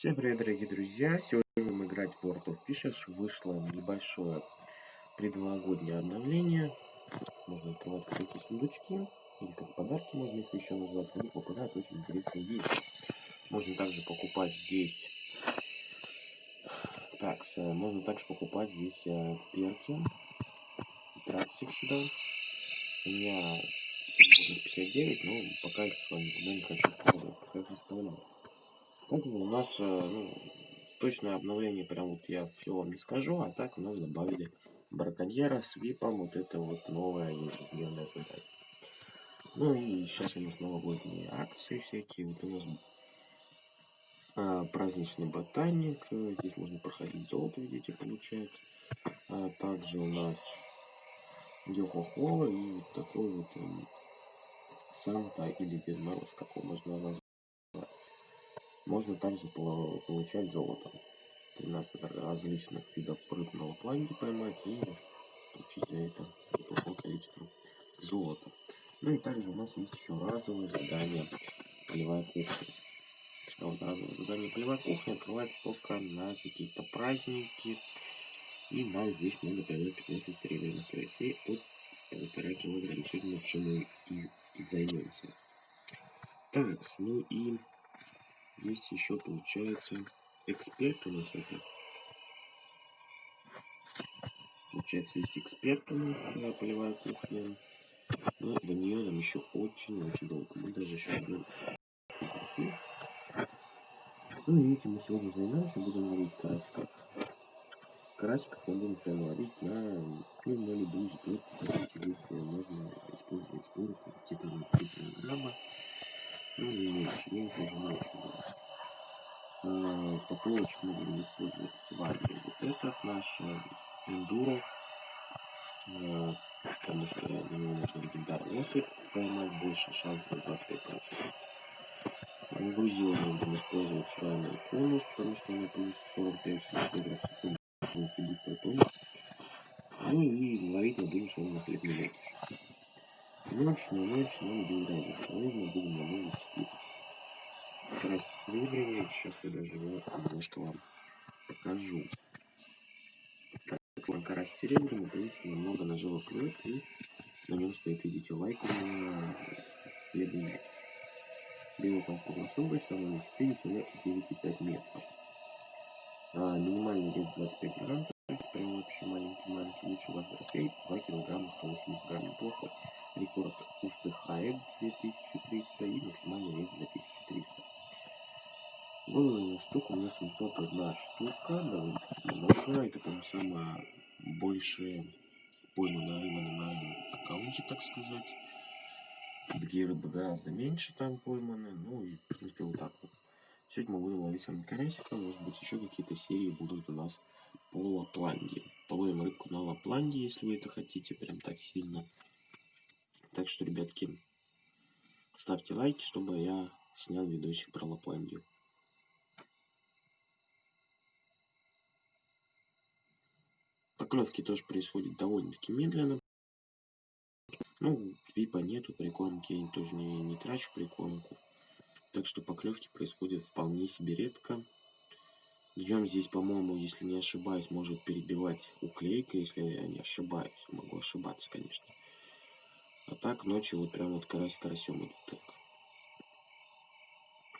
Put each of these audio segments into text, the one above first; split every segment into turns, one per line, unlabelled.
Всем привет, дорогие друзья! Сегодня будем играть в World of Fishes. Вышло небольшое предновогоднее обновление. Можно открывать какие-то сундучки, или как подарки можно их еще назвать. Они попадают очень интересные вещи. Можно также покупать здесь... Так, можно также покупать здесь э, перки. Тратить сюда. У меня свободных 59, но пока их никуда не хочу вкладывать. Пока их оставляю. У нас, э, ну, точное обновление, прям вот я все вам не скажу, а так у нас добавили браконьера с випом, вот это вот новая ежедневная задача. Ну и сейчас у нас новогодние акции всякие, вот у нас а, праздничный ботаник, здесь можно проходить золото, видите, получать. А также у нас Йохохола и вот такой вот он, Санта или Дед Мороз, как его можно назвать. Можно также получать золото. 13 различных видов рыб на поймать и получить за это большое количество золота. Ну и также у нас есть еще разовое задание полевая кухня. А вот разовое задание полевая кухня открывается только на какие-то праздники. И нам здесь надо поймать 15 серебряных карасей от полтора килограмма. Сегодня мы чем и, и займемся. Так, ну и есть еще, получается, эксперт у нас это. Получается, есть эксперт у нас, э, полевая кухня. Но до нее нам еще очень-очень долго. Мы даже еще будем... Ну и этим мы сегодня займемся, будем ловить карасиков. Карасиков мы будем прямо ловить на, ну, на сборку. Здесь можно использовать сборку типа 30 грамма. Ну, не меньше, меньше не много. Э, по поплавочек мы будем использовать с вами вот это наш эндура э, потому что на него нужно легендарный осыпь поймать больше шансов на фрикацию Ангрузила ну, мы будем использовать с вами конус, потому что она плюс 45 секунд полностью быстро конус. Ну и ловить мы будем с вами на хлебный. Ночь, на ночь нам будет разница. Нужно будем намолить 4 красули. Сейчас я даже его немножко вам покажу. Так, лака рассеребрена, видите, немного нажила клюет, и на нем стоит, видите, лайк бледный. Белый полковый сумбач, там у них 4 95 метров. А, минимальный вес 25 грамм, прям вообще маленький-маленький, лучше вас трофей, 2 килограмма, 180 грамм, неплохо. Рекорд усыхает 2300 и максимальный вес 2300. Выловленная штука у нас 701 штука, довольно много. Это там самая большая пойманная рыба на моем аккаунте, так сказать. Где рыбы гораздо меньше там пойманы. Ну и, в принципе, вот так вот. Сегодня мы будем ловить с вами карасика. Может быть, еще какие-то серии будут у нас по Лапландии. Половим рыбку на Лапландии, если вы это хотите, прям так сильно. Так что, ребятки, ставьте лайки, чтобы я снял видосик про Лапландию. Поклевки тоже происходят довольно-таки медленно. Ну, випа нету, прикормки я тоже не, не трачу прикормку. Так что поклевки происходят вполне себе редко. Днем здесь, по-моему, если не ошибаюсь, может перебивать уклейка, если я не ошибаюсь. Могу ошибаться, конечно. А так ночью вот прям вот карась карасем идут так.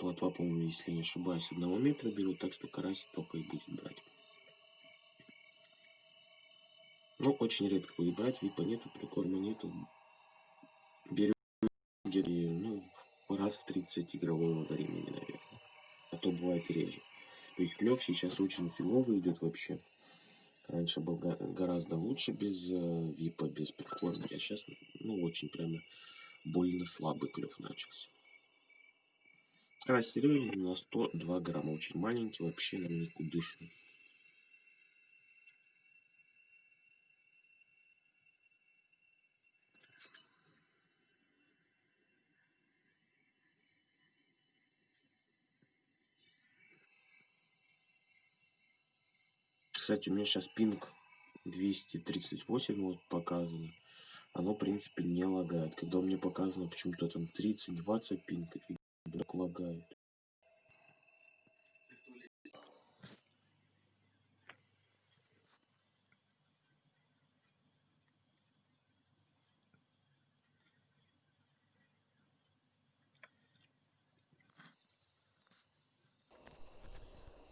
Плотва, по-моему, если не ошибаюсь, одного метра берут, так что карась только и будет брать. Ну, очень редко будет брать, випа нету, прикорма нету. Берем ну, раз в 30 игрового времени, наверное. А то бывает реже. То есть клев сейчас очень фиговый идет вообще. Раньше был гораздо лучше без э, випа, без прикормки, а сейчас, ну, очень прямо больно слабый клев начался. Серебряный на 102 грамма, очень маленький, вообще нам никудышный. Кстати, у меня сейчас пинг 238 вот показано. Оно, в принципе, не лагает. Когда мне показано почему-то там 30-20 пинг, так лагает.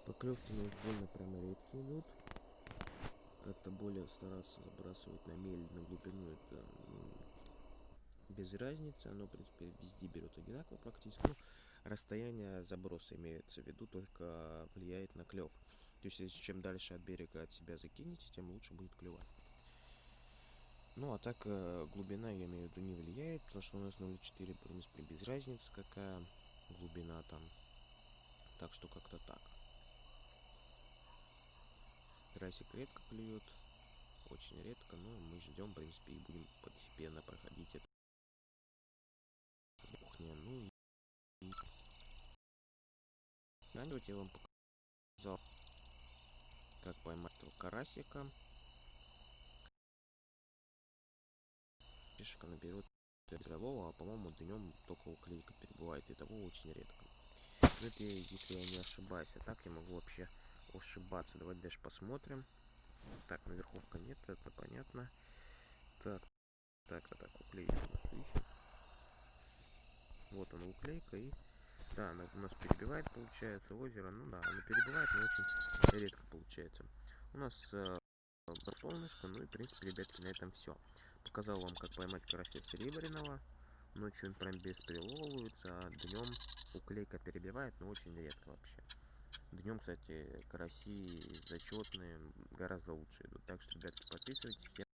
Поклевки неугольно прямо редкие идут. Как-то более стараться забрасывать на мель, на глубину, это ну, без разницы. Оно, в принципе, везде берет одинаково практически. Ну, расстояние заброса имеется в виду, только влияет на клев. То есть, если чем дальше от берега от себя закинете, тем лучше будет клевать. Ну, а так э, глубина, я имею в виду, не влияет, потому что у нас 0,4, в принципе, без разницы, какая глубина там. Так что как-то так. Красик редко клюет, очень редко, но мы ждем, в принципе, и будем постепенно проходить это. Кухня, ну и... На я вам показал, как поймать этого карасика. Пешка наберет голову, а по-моему днем только уклейка перебывает, и того очень редко. Это если я не ошибаюсь, а так я могу вообще ошибаться. Давайте дальше посмотрим. Так, наверховка нет, это понятно. Так, так, так, так, уклейка нашу. Вот она уклейка и... Да, она у нас перебивает, получается, озеро. Ну да, она перебивает, но очень редко получается. У нас э, солнышко, ну и, в принципе, ребятки, на этом все. Показал вам, как поймать карася серебряного. Ночью он прям бесприловывается, а днем уклейка перебивает, но очень редко вообще. Днем, кстати, караси зачетные гораздо лучше идут. Так что, ребятки, подписывайтесь.